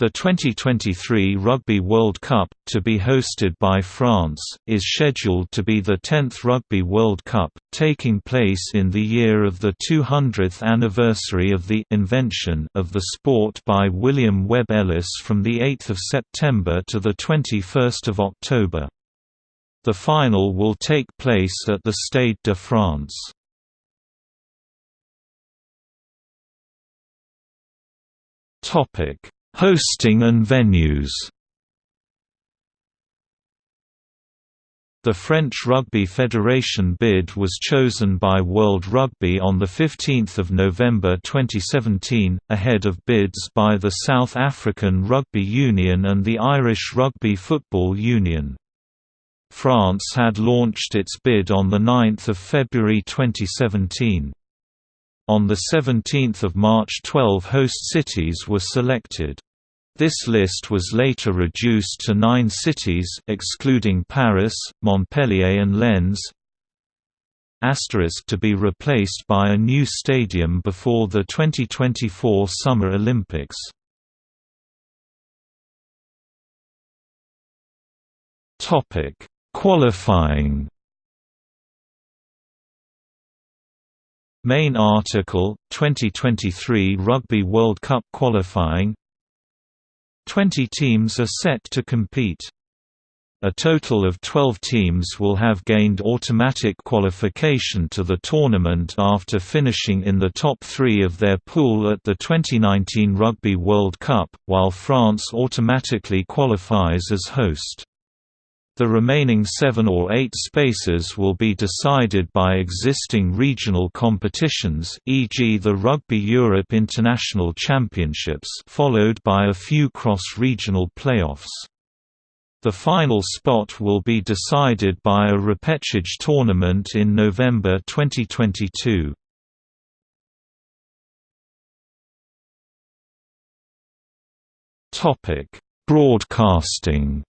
The 2023 Rugby World Cup, to be hosted by France, is scheduled to be the 10th Rugby World Cup, taking place in the year of the 200th anniversary of the invention of the sport by William Webb Ellis from 8 September to 21 October. The final will take place at the Stade de France. Topic Hosting and venues The French Rugby Federation bid was chosen by World Rugby on 15 November 2017, ahead of bids by the South African Rugby Union and the Irish Rugby Football Union. France had launched its bid on 9 February 2017. On 17 March 12 host cities were selected. This list was later reduced to nine cities excluding Paris, Montpellier and Lens asterisk to be replaced by a new stadium before the 2024 Summer Olympics. Qualifying Main article, 2023 Rugby World Cup qualifying Twenty teams are set to compete. A total of 12 teams will have gained automatic qualification to the tournament after finishing in the top three of their pool at the 2019 Rugby World Cup, while France automatically qualifies as host. The remaining seven or eight spaces will be decided by existing regional competitions e.g. the Rugby Europe International Championships followed by a few cross-regional playoffs. The final spot will be decided by a repechage tournament in November 2022. Broadcasting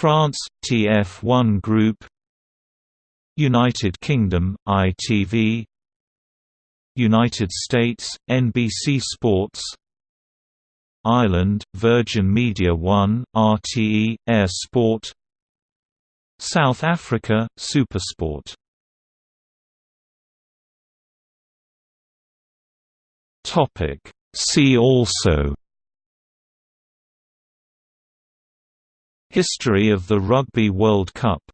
France TF1 Group United Kingdom ITV United States NBC Sports Ireland Virgin Media 1 RTE Air Sport South Africa SuperSport. See also History of the Rugby World Cup